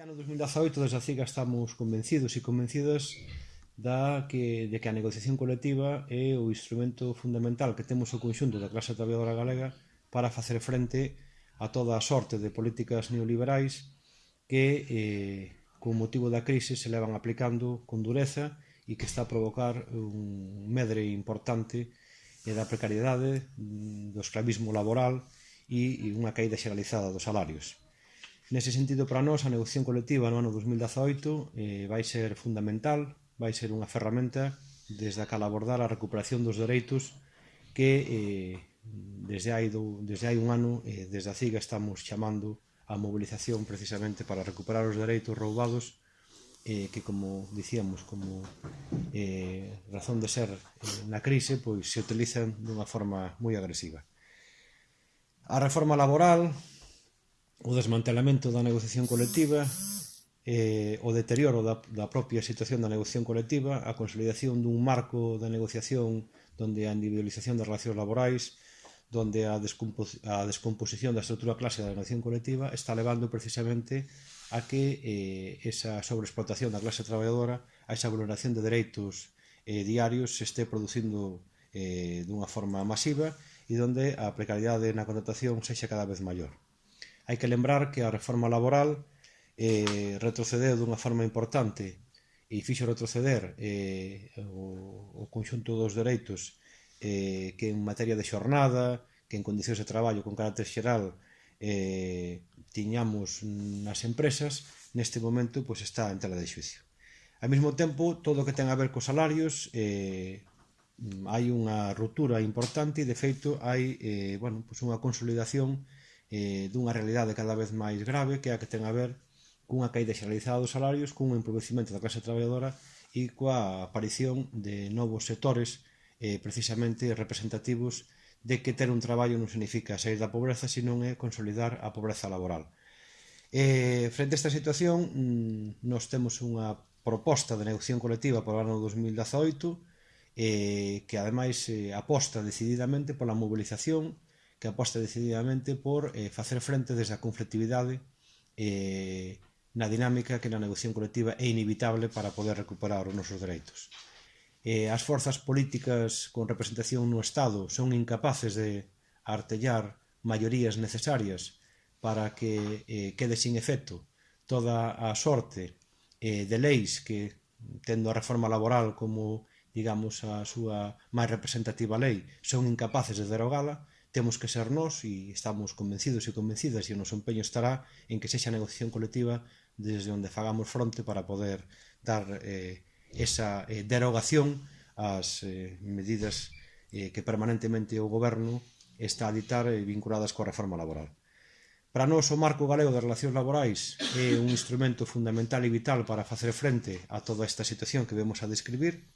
Este ano 2018 desde a CIGA estamos convencidos e convencidas da que, de que a negociación colectiva é o instrumento fundamental que temos o conxunto da clase traballadora galega para facer frente a toda a sorte de políticas neoliberais que, eh, con motivo da crise, se levan aplicando con dureza e que está a provocar un medre importante e da precariedade, mm, do esclavismo laboral e unha caída xeralizada dos salarios. Nese sentido, para nós, a negociación colectiva no ano 2018 eh, vai ser fundamental, vai ser unha ferramenta desde a cal abordar a recuperación dos dereitos que eh, desde, hai do, desde hai un ano, eh, desde a CIGA, estamos chamando a mobilización precisamente para recuperar os dereitos roubados eh, que, como dicíamos, como eh, razón de ser eh, na crise, pois se utilizan dunha forma moi agresiva. A reforma laboral, o desmantelamento da negociación colectiva, eh, o deterioro da, da propia situación da negociación colectiva, a consolidación dun marco da negociación donde a individualización das relacións laborais, donde a, a descomposición da estrutura clase da negociación colectiva está levando precisamente a que eh, esa sobreexplotación da clase traballadora, a esa vulneración de dereitos eh, diarios se este producindo eh, dunha forma masiva e donde a precariedade na contratación sexa cada vez maior. Hai que lembrar que a reforma laboral eh, retrocedeu dunha forma importante e fixo retroceder eh, o, o conxunto dos dereitos eh, que en materia de xornada, que en condicións de traballo con carácter xeral eh, tiñamos nas empresas, neste momento pois, está en tela de xuicio. Ao mesmo tempo, todo o que ten a ver cos salarios eh, hai unha ruptura importante e de feito hai eh, bueno, pois unha consolidación eh, dunha realidade cada vez máis grave que é a que ten a ver cunha caída xeralizada dos salarios, cun empobrecimento da clase traballadora e coa aparición de novos sectores eh, precisamente representativos de que ter un traballo non significa sair da pobreza, senón é consolidar a pobreza laboral. Eh, frente a esta situación, mm, nos temos unha proposta de negociación colectiva para o ano 2018 eh, que ademais eh, aposta decididamente pola mobilización que aposta decididamente por eh, facer frente desde a conflictividade eh, na dinámica que na negociación colectiva é inevitable para poder recuperar os nosos dereitos. Eh, as forzas políticas con representación no Estado son incapaces de artellar maiorías necesarias para que eh, quede sin efecto toda a sorte eh, de leis que, tendo a reforma laboral como, digamos, a súa máis representativa lei, son incapaces de derogala, temos que ser nós e estamos convencidos e convencidas e o noso empeño estará en que sexa a negociación colectiva desde onde fagamos fronte para poder dar eh, esa eh, derogación ás eh, medidas eh, que permanentemente o goberno está a ditar eh, vinculadas coa reforma laboral. Para nós o marco galego das relacións laborais é un instrumento fundamental e vital para facer frente a toda esta situación que vemos a describir.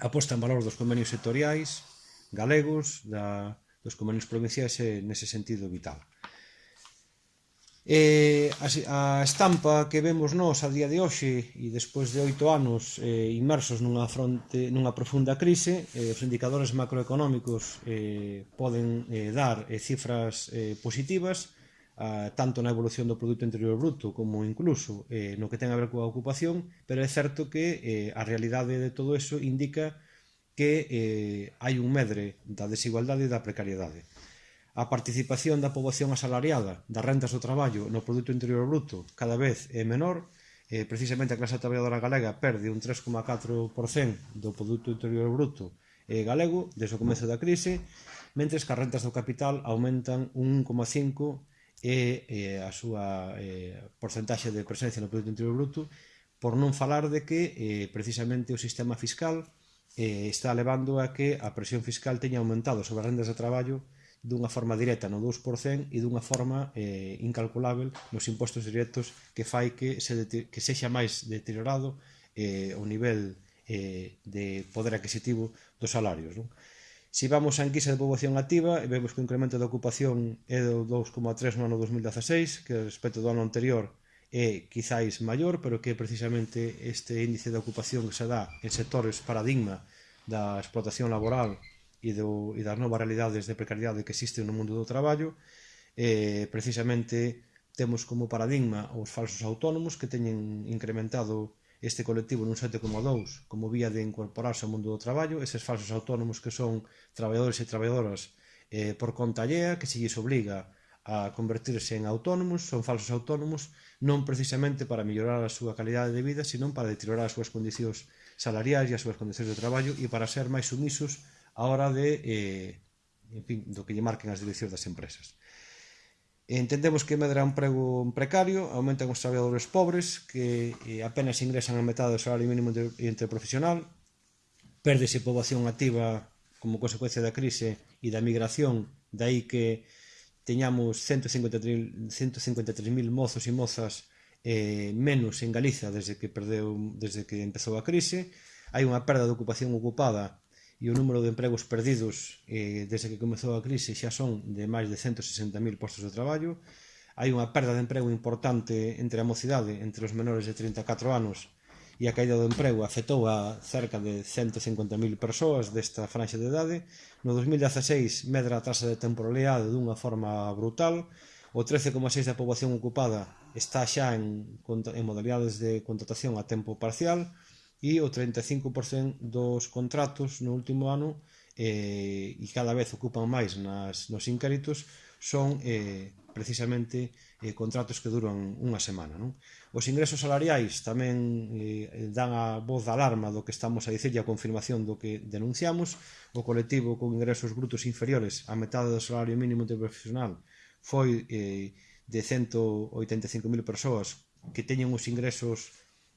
Aposta en valor dos convenios sectoriais galegos, da dos convenios provinciais é nese sentido vital. E a, a estampa que vemos nós a día de hoxe e despois de oito anos eh, inmersos nunha, fronte, nunha profunda crise, eh, os indicadores macroeconómicos eh, poden eh, dar eh, cifras eh, positivas, eh, tanto na evolución do Produto Interior Bruto como incluso eh, no que ten a ver coa ocupación, pero é certo que eh, a realidade de todo eso indica que que eh, hai un medre da desigualdade e da precariedade. A participación da poboación asalariada das rentas do traballo no produto interior bruto cada vez é menor, eh, precisamente a clase traballadora galega perde un 3,4% do produto interior bruto eh, galego desde o comezo da crise, mentres que as rentas do capital aumentan un 1,5% e eh, a súa eh, porcentaxe de presencia no produto interior bruto, por non falar de que eh, precisamente o sistema fiscal eh, está levando a que a presión fiscal teña aumentado sobre as rendas de traballo dunha forma directa no 2% e dunha forma eh, incalculável nos impostos directos que fai que, se que sexa máis deteriorado eh, o nivel eh, de poder adquisitivo dos salarios. Non? Si vamos a enquisa de poboación activa, vemos que o incremento da ocupación é do 2,3 no ano 2016, que respecto do ano anterior é quizáis maior, pero que precisamente este índice de ocupación que se dá en sectores paradigma da explotación laboral e, do, e das novas realidades de precariedade que existen no mundo do traballo, eh, precisamente temos como paradigma os falsos autónomos que teñen incrementado este colectivo nun 7,2 como vía de incorporarse ao mundo do traballo, eses falsos autónomos que son traballadores e traballadoras eh, por conta allea, que se lles obliga a convertirse en autónomos, son falsos autónomos, non precisamente para mellorar a súa calidade de vida, senón para deteriorar as súas condicións salariais e as súas condicións de traballo e para ser máis sumisos a hora de, eh, en fin, do que lle marquen as direccións das empresas. Entendemos que medra un prego precario, aumentan os traballadores pobres, que eh, apenas ingresan a metade do salario mínimo interprofesional, perdese poboación activa como consecuencia da crise e da migración, dai que teñamos 153.000 153 mozos e mozas eh, menos en Galiza desde que perdeu desde que empezou a crise, hai unha perda de ocupación ocupada e o número de empregos perdidos eh, desde que comezou a crise xa son de máis de 160.000 postos de traballo, hai unha perda de emprego importante entre a mocidade, entre os menores de 34 anos e a caída do emprego afectou a cerca de 150.000 persoas desta franxa de idade. No 2016 medra a taxa de temporalidade dunha forma brutal. O 13,6% da poboación ocupada está xa en, en modalidades de contratación a tempo parcial e o 35% dos contratos no último ano eh, e cada vez ocupan máis nas, nos incaritos son eh, precisamente eh, contratos que duran unha semana. Non? Os ingresos salariais tamén eh, dan a voz de alarma do que estamos a dicir e a confirmación do que denunciamos. O colectivo con ingresos brutos inferiores a metade do salario mínimo interprofesional foi eh, de 185.000 persoas que teñen os ingresos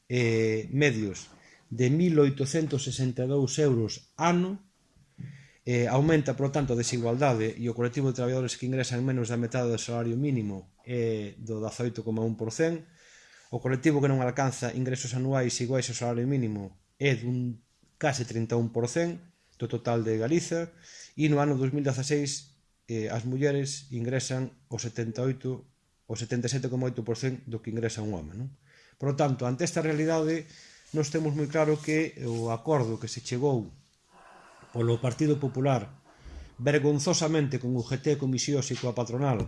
eh, medios de 1.862 euros ano eh, aumenta, por tanto, a desigualdade e o colectivo de traballadores que ingresan menos da metade do salario mínimo é do 18,1%, o colectivo que non alcanza ingresos anuais iguais ao salario mínimo é dun case 31% do total de Galiza e no ano 2016 eh, as mulleres ingresan o 78 o 77,8% do que ingresa un home, non? Por lo tanto, ante esta realidade, nos temos moi claro que o acordo que se chegou polo Partido Popular vergonzosamente con UGT, comisións e coa patronal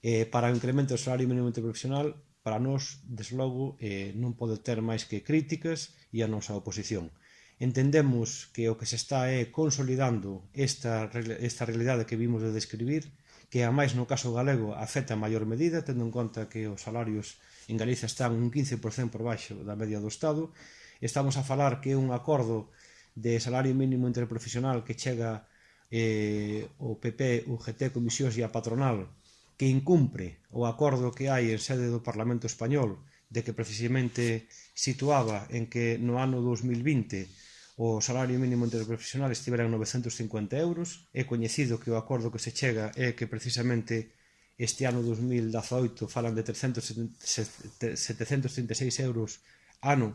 eh, para o incremento do salario mínimo interprofesional para nós, deslogo, eh, non pode ter máis que críticas e a nosa oposición. Entendemos que o que se está é consolidando esta, esta realidade que vimos de describir, que a máis no caso galego afecta a maior medida, tendo en conta que os salarios en Galicia están un 15% por baixo da media do Estado. Estamos a falar que é un acordo de salario mínimo interprofesional que chega eh, o PP, UGT, Comisións e a Patronal que incumpre o acordo que hai en sede do Parlamento Español de que precisamente situaba en que no ano 2020 o salario mínimo interprofesional estivera en 950 euros. É coñecido que o acordo que se chega é que precisamente este ano 2018 falan de 300, 736 euros ano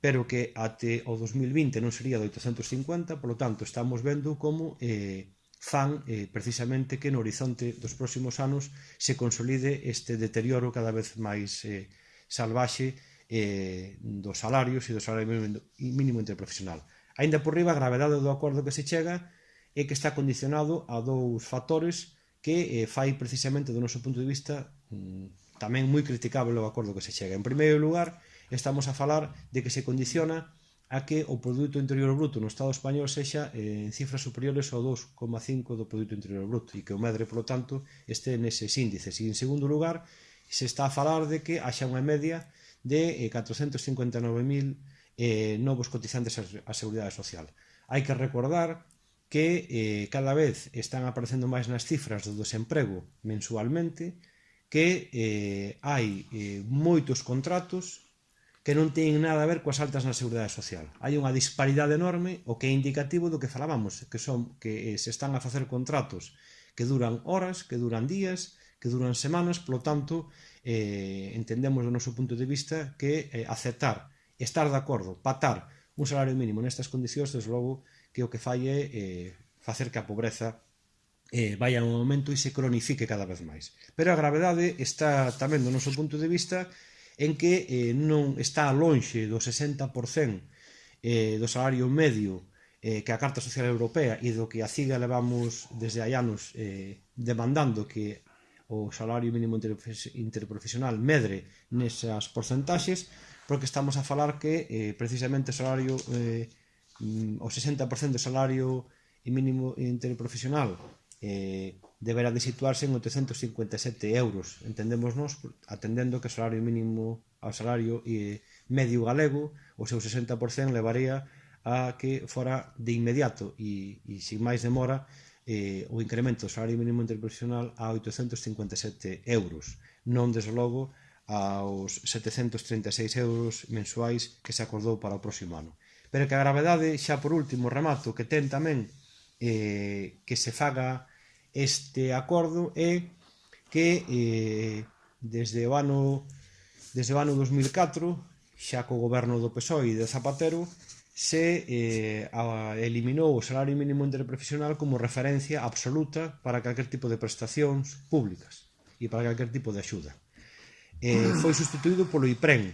pero que até o 2020 non sería de 850, polo tanto estamos vendo como eh, fan eh, precisamente que no horizonte dos próximos anos se consolide este deterioro cada vez máis eh, salvaxe eh, dos salarios e do salario mínimo, mínimo interprofesional. Aínda por riba, a gravedade do acordo que se chega é que está condicionado a dous factores que eh, fai precisamente do noso punto de vista mm, tamén moi criticable o acordo que se chega. En primeiro lugar, estamos a falar de que se condiciona a que o produto interior bruto no Estado español sexa eh, en cifras superiores ao 2,5 do produto interior bruto e que o medre, polo tanto, este neses índices. E en segundo lugar, se está a falar de que haxa unha media de eh, 459.000 eh, novos cotizantes á Seguridade Social. Hai que recordar que eh, cada vez están aparecendo máis nas cifras do desemprego mensualmente, que eh, hai eh, moitos contratos que non teñen nada a ver coas altas na Seguridade Social. Hai unha disparidade enorme, o que é indicativo do que falábamos, que son que eh, se están a facer contratos que duran horas, que duran días, que duran semanas, polo tanto, eh, entendemos do noso punto de vista que eh, aceptar, estar de acordo, patar un salario mínimo nestas condicións, desde logo, que o que fai é eh, facer que a pobreza eh, vai a un aumento e se cronifique cada vez máis. Pero a gravedade está tamén do noso punto de vista en que eh, non está lonxe do 60% eh, do salario medio eh, que a Carta Social Europea e do que a CIGA levamos desde hai anos eh, demandando que o salario mínimo interprofesional medre nesas porcentaxes, porque estamos a falar que eh, precisamente o salario eh, mm, o 60% do salario mínimo interprofesional eh, deberá de situarse en 857 euros, entendémonos, atendendo que o salario mínimo ao salario e medio galego, o seu 60% levaría a que fora de inmediato e, e sin máis demora eh, o incremento do salario mínimo interprofesional a 857 euros, non desde logo aos 736 euros mensuais que se acordou para o próximo ano. Pero que a gravedade, xa por último, remato, que ten tamén eh, que se faga este acordo é que eh, desde o ano desde o ano 2004 xa co goberno do PSOE e de Zapatero se eh, a, eliminou o salario mínimo interprofesional como referencia absoluta para calquer tipo de prestacións públicas e para calquer tipo de axuda. Eh, foi sustituído polo IPREM,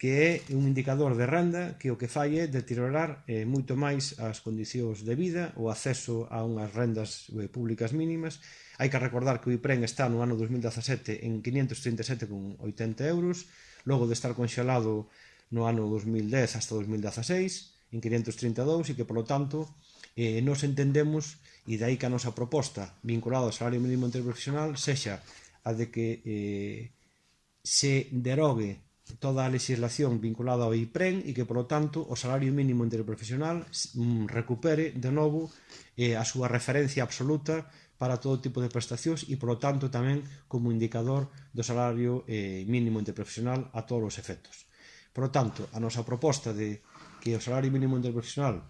que é un indicador de renda que o que fai é deteriorar eh, moito máis as condicións de vida, o acceso a unhas rendas eh, públicas mínimas. Hai que recordar que o IPREN está no ano 2017 en 537,80 euros, logo de estar conxelado no ano 2010 hasta 2016 en 532 e que, polo tanto, eh, nos entendemos e dai que a nosa proposta vinculada ao salario mínimo interprofesional sexa a de que eh, se derogue toda a legislación vinculada ao IPREN e que, polo tanto, o salario mínimo interprofesional mm, recupere de novo eh, a súa referencia absoluta para todo tipo de prestacións e, polo tanto, tamén como indicador do salario eh, mínimo interprofesional a todos os efectos. Por tanto, a nosa proposta de que o salario mínimo interprofesional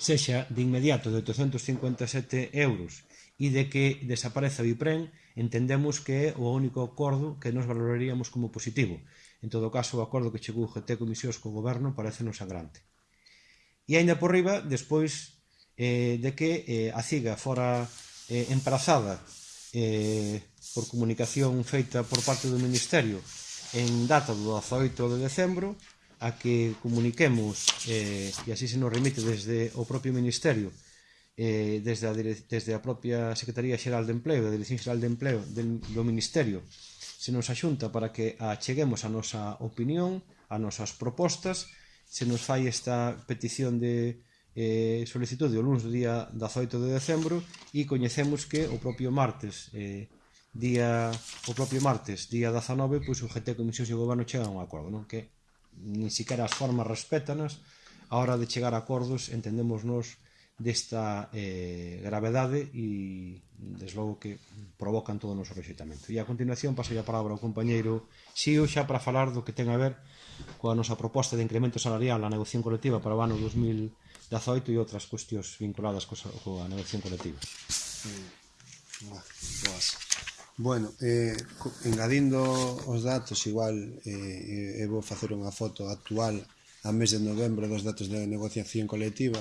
sexa de inmediato de 857 euros e de que desapareza o IPREN, entendemos que é o único acordo que nos valoraríamos como positivo. En todo caso, o acordo que chegou GT Comisións co goberno parece non sangrante. E aínda por riba, despois eh, de que eh, a CIGA fora eh, emprazada eh, por comunicación feita por parte do Ministerio en data do 18 de decembro, a que comuniquemos, eh, e así se nos remite desde o propio Ministerio, eh, desde, a, desde a propia Secretaría Xeral de Empleo, da Dirección Xeral de Empleo del, do Ministerio, se nos axunta para que acheguemos a nosa opinión, a nosas propostas, se nos fai esta petición de eh, solicitude o lunes do día 18 de decembro e coñecemos que o propio martes eh, día o propio martes, día 19, pois o GT Comisión e o Goberno chegan a un acordo, non? Que nin siquiera as formas respétanas a hora de chegar a acordos entendemos nos desta eh, gravedade e deslogo que provocan todo o noso rexeitamento. E a continuación paso a palabra ao compañeiro Xio xa para falar do que ten a ver coa nosa proposta de incremento salarial na negociación colectiva para o ano 2018 e outras cuestións vinculadas coa negociación colectiva. Mm, bueno, eh, engadindo os datos, igual eh, eh, eu vou facer unha foto actual a mes de novembro dos datos da negociación colectiva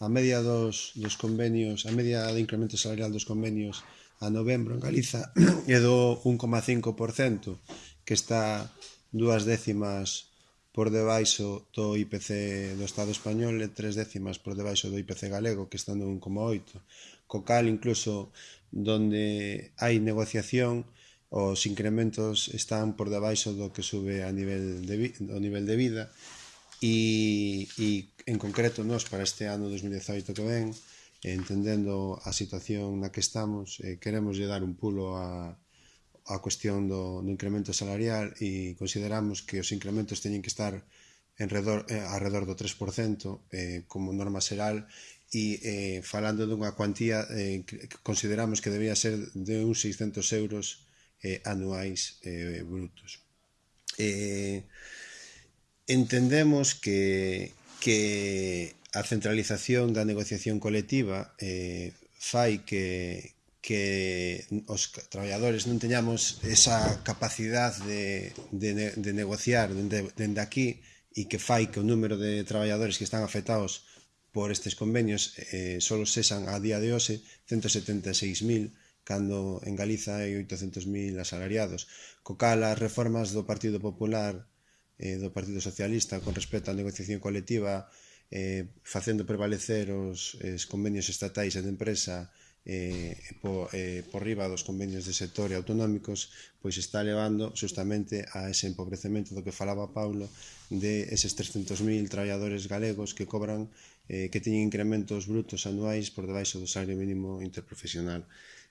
a media dos, dos convenios, a media de incremento salarial dos convenios a novembro en Galiza é do 1,5% que está dúas décimas por debaixo do IPC do Estado español e tres décimas por debaixo do IPC galego que está no 1,8 co cal incluso donde hai negociación os incrementos están por debaixo do que sube a nivel de, do nivel de vida e, e en concreto nós para este ano 2018 que ven entendendo a situación na que estamos eh, queremos lle dar un pulo a, a cuestión do, do incremento salarial e consideramos que os incrementos teñen que estar en redor, eh, alrededor do 3% eh, como norma xeral e eh, falando dunha cuantía eh, que consideramos que debía ser de uns 600 euros eh, anuais eh, brutos. Eh, entendemos que, que a centralización da negociación colectiva eh, fai que, que os traballadores non teñamos esa capacidade de, de, de negociar dende, dende aquí e que fai que o número de traballadores que están afectados por estes convenios eh, solo sesan a día de hoxe 176.000 cando en Galiza hai 800.000 asalariados. Co cal, as reformas do Partido Popular eh, do Partido Socialista con respecto á negociación colectiva eh, facendo prevalecer os eh, os convenios estatais e de empresa eh, por, eh, por riba dos convenios de sector e autonómicos, pois está levando justamente a ese empobrecemento do que falaba Paulo de eses 300.000 traballadores galegos que cobran eh, que teñen incrementos brutos anuais por debaixo do salario mínimo interprofesional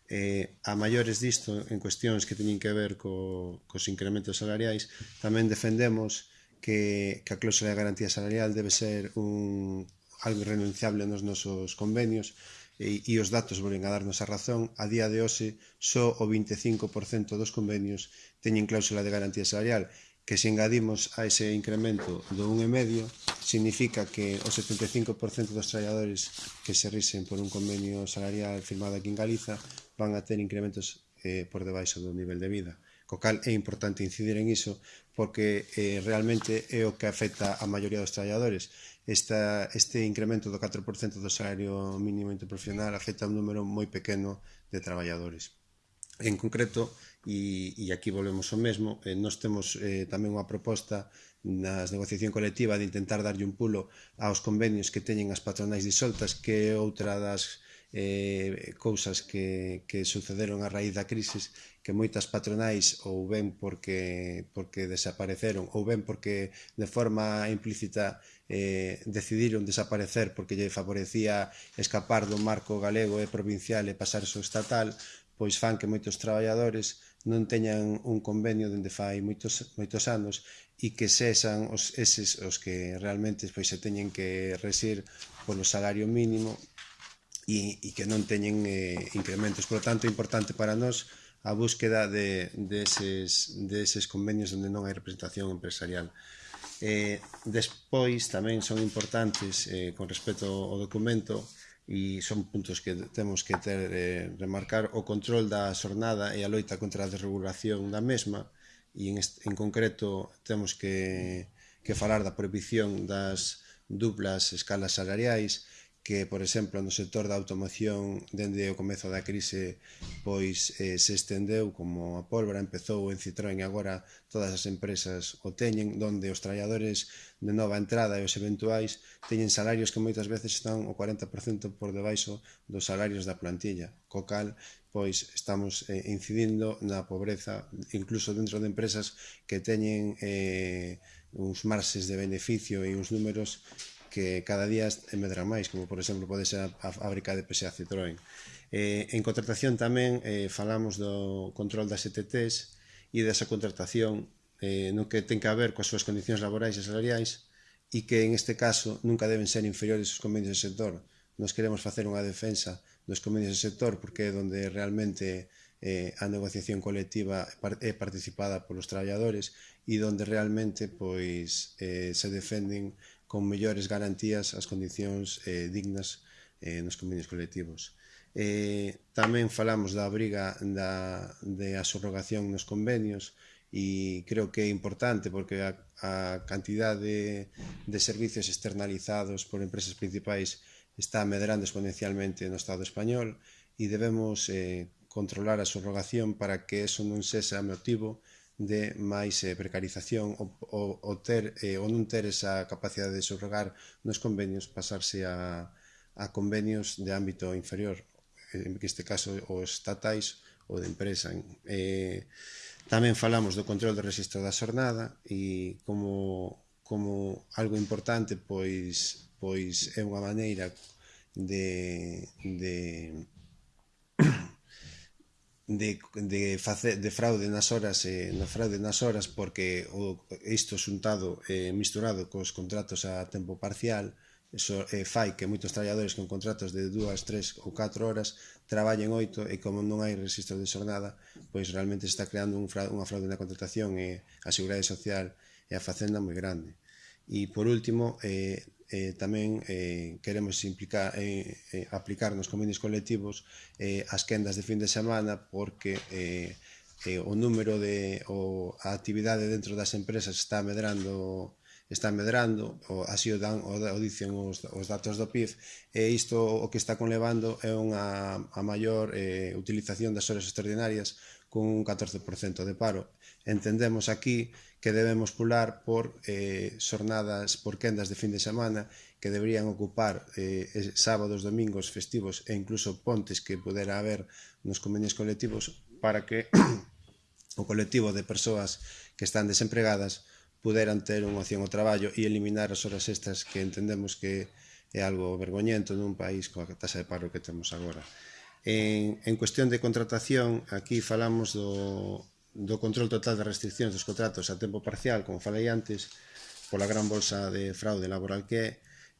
eh, a maiores disto en cuestións que teñen que ver co, cos incrementos salariais, tamén defendemos que, que a cláusula de garantía salarial debe ser un, algo irrenunciable nos nosos convenios e, e os datos volven a darnos a razón. A día de hoxe, só o 25% dos convenios teñen cláusula de garantía salarial que se engadimos a ese incremento do 1,5 significa que o 75% dos traballadores que se risen por un convenio salarial firmado aquí en Galiza van a ter incrementos eh, por debaixo do nivel de vida. Co cal é importante incidir en iso porque eh, realmente é o que afecta a maioría dos traballadores. Esta, este incremento do 4% do salario mínimo interprofesional afecta a un número moi pequeno de traballadores. En concreto, e, e aquí volvemos ao mesmo, eh, nós temos eh, tamén unha proposta nas negociación colectiva de intentar darlle un pulo aos convenios que teñen as patronais disoltas, que é outra das eh, cousas que, que sucederon a raíz da crisis, que moitas patronais ou ben porque, porque desapareceron ou ben porque de forma implícita eh, decidiron desaparecer porque lle favorecía escapar do marco galego e provincial e pasarse ao estatal, pois fan que moitos traballadores non teñan un convenio dende fai moitos, moitos anos e que sexan os, eses os que realmente pois, se teñen que resir polo salario mínimo e, e que non teñen eh, incrementos. Por lo tanto, é importante para nós a búsqueda de, de, eses, de eses convenios onde non hai representación empresarial. Eh, despois tamén son importantes eh, con respecto ao documento e son puntos que temos que ter eh, remarcar o control da xornada e a loita contra a desregulación da mesma. E en, este, en concreto temos que, que falar da prohibición das duplas escalas salariais que, por exemplo, no sector da automoción dende o comezo da crise pois eh, se estendeu como a pólvora, empezou en Citroën e agora todas as empresas o teñen, donde os traballadores de nova entrada e os eventuais teñen salarios que moitas veces están o 40% por debaixo dos salarios da plantilla, co cal pois estamos eh, incidindo na pobreza, incluso dentro de empresas que teñen eh, uns marxes de beneficio e uns números que cada día medran máis, como por exemplo pode ser a, fábrica de PSA Citroën. Eh, en contratación tamén eh, falamos do control das ETTs e desa contratación eh, no que ten que haber coas súas condicións laborais e salariais e que en este caso nunca deben ser inferiores aos convenios do sector. Nos queremos facer unha defensa dos convenios do sector porque é onde realmente eh, a negociación colectiva é participada polos traballadores e onde realmente pois eh, se defenden con mellores garantías as condicións eh, dignas eh, nos convenios colectivos. Eh, tamén falamos da briga da, de a subrogación nos convenios e creo que é importante porque a, a cantidad de, de servicios externalizados por empresas principais está medrando exponencialmente no Estado español e debemos eh, controlar a subrogación para que eso non sexa motivo de de máis eh, precarización o, o, o, ter, eh, ou non ter esa capacidade de subrogar nos convenios pasarse a, a convenios de ámbito inferior eh, en este caso os estatais ou de empresa. Eh, tamén falamos do control do registro da xornada e como, como algo importante pois pois é unha maneira de, de de, de, face, de fraude nas horas eh, na fraude nas horas porque o, isto xuntado eh, misturado cos contratos a tempo parcial eso, eh, fai que moitos traballadores con contratos de dúas, tres ou 4 horas traballen 8 e como non hai registro de xornada pois realmente se está creando un fraude, unha fraude na contratación e a Seguridade Social e a Facenda moi grande. E por último, eh, eh, tamén eh, queremos implicar, eh, eh, aplicar nos convenios colectivos eh, as quendas de fin de semana porque eh, eh, o número de o, a actividade dentro das empresas está medrando está medrando, o, así o, dan, o, o dicen os, os datos do PIB, e isto o que está conlevando é unha a maior eh, utilización das horas extraordinarias con un 14% de paro. Entendemos aquí que debemos pular por eh, xornadas, por quendas de fin de semana que deberían ocupar eh, sábados, domingos, festivos e incluso pontes que pudera haber nos convenios colectivos para que o colectivo de persoas que están desempregadas puderan ter unha opción ao traballo e eliminar as horas extras que entendemos que é algo vergoñento nun país coa tasa de paro que temos agora. En, en cuestión de contratación, aquí falamos do, do control total das restriccións dos contratos a tempo parcial, como falei antes, pola gran bolsa de fraude laboral que é,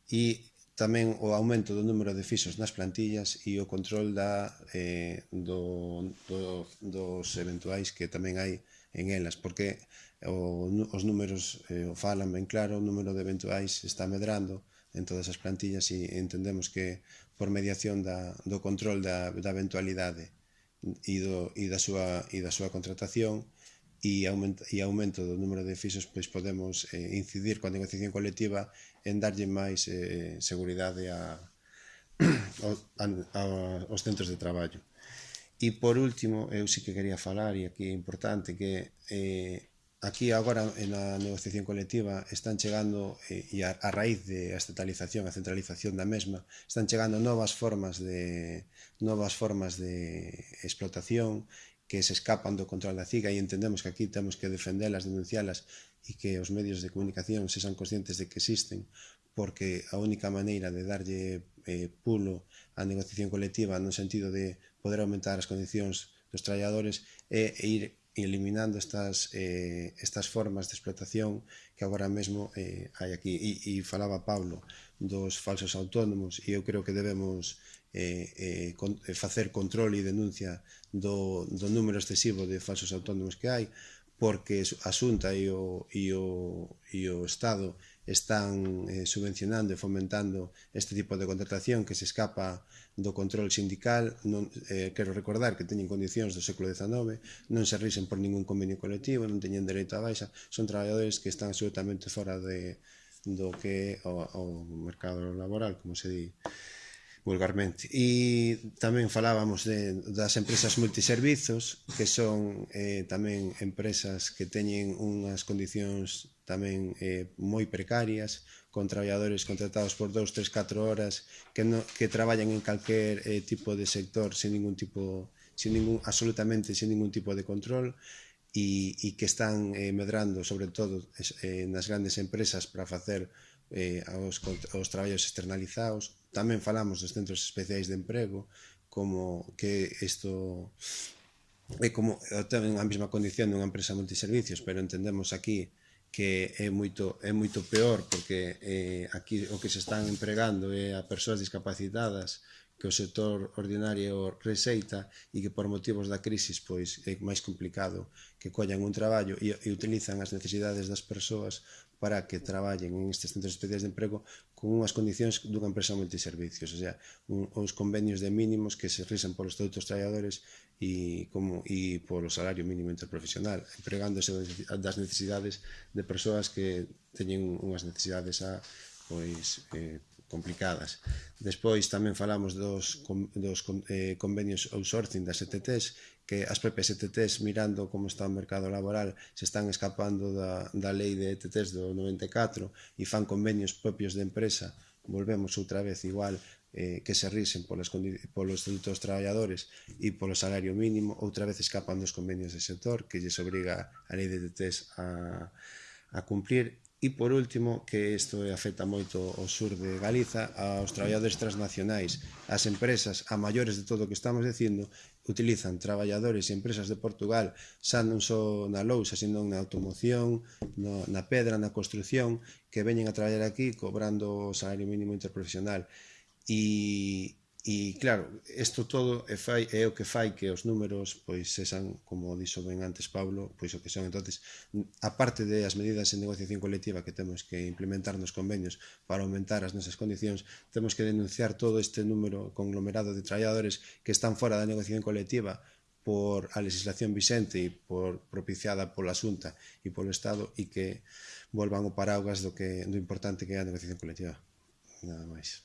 e tamén o aumento do número de fixos nas plantillas e o control da, eh, do, do, dos eventuais que tamén hai en elas, porque o, os números eh, o falan ben claro, o número de eventuais está medrando en todas as plantillas e entendemos que por mediación da, do control da, da eventualidade e, do, e, da súa, e da súa contratación e, aumento, e aumento do número de fixos pois podemos eh, incidir coa negociación colectiva en darlle máis eh, seguridade a, a, a, aos centros de traballo. E por último, eu sí que quería falar, e aquí é importante, que eh, aquí agora na negociación colectiva están chegando, eh, e a, a raíz de a estatalización, a centralización da mesma, están chegando novas formas de novas formas de explotación que se escapan do control da CIGA e entendemos que aquí temos que defendelas, denuncialas e que os medios de comunicación sexan conscientes de que existen porque a única maneira de darlle eh, pulo á negociación colectiva no sentido de poder aumentar as condicións dos traballadores é ir eliminando estas, eh, estas formas de explotación que agora mesmo eh, hai aquí. E, e falaba Pablo dos falsos autónomos e eu creo que debemos eh, eh, con, eh, facer control e denuncia do, do número excesivo de falsos autónomos que hai porque a Xunta e o, e o, e o Estado están eh, subvencionando e fomentando este tipo de contratación que se escapa do control sindical non, eh, quero recordar que teñen condicións do século XIX non se risen por ningún convenio colectivo non teñen dereito a baixa son traballadores que están absolutamente fora de, do que o, o mercado laboral como se di vulgarmente. E tamén falábamos de, das empresas multiservizos, que son eh, tamén empresas que teñen unhas condicións tamén eh, moi precarias, con traballadores contratados por 2, 3, 4 horas que, no, que traballan en calquer eh, tipo de sector sin ningún tipo, sin ningún, absolutamente sin ningún tipo de control e, e que están eh, medrando sobre todo eh, nas grandes empresas para facer eh, aos, aos traballos externalizados. Tamén falamos dos centros especiais de emprego, como que isto é como eh, ten a mesma condición dunha empresa multiservicios, pero entendemos aquí que é moito, é moito peor, porque eh, aquí o que se están empregando é a persoas discapacitadas que o sector ordinario receita e que por motivos da crisis pois é máis complicado que collan un traballo e, e utilizan as necesidades das persoas para que traballen en estes centros especiais de emprego con unhas condicións dunha empresa multiservicios, o sea, un, uns convenios de mínimos que se realizan polos estatutos traballadores e, como, e polo salario mínimo interprofesional, empregándose das necesidades de persoas que teñen unhas necesidades a, pois, eh, complicadas. Despois tamén falamos dos, dos eh, convenios outsourcing das ETTs que as propias ETTs mirando como está o mercado laboral se están escapando da, da lei de ETTs do 94 e fan convenios propios de empresa volvemos outra vez igual eh, que se risen polas, polos estatutos traballadores e polo salario mínimo outra vez escapan dos convenios de sector que lles obriga a lei de ETTs a, a cumprir. E por último, que isto afecta moito ao sur de Galiza, aos traballadores transnacionais, ás empresas, a maiores de todo o que estamos dicindo, utilizan traballadores e empresas de Portugal xa non só na lousa, sino na automoción, no, na pedra, na construción, que veñen a traballar aquí cobrando o salario mínimo interprofesional. E, E claro, isto todo é, fai, é o que fai que os números pois sexan, como dixo ben antes Pablo, pois o que son entonces, a parte de as medidas en negociación colectiva que temos que implementar nos convenios para aumentar as nosas condicións, temos que denunciar todo este número conglomerado de traballadores que están fora da negociación colectiva por a legislación vicente e por propiciada pola Xunta e polo Estado e que volvan o paraugas do que do importante que é a negociación colectiva. Nada máis.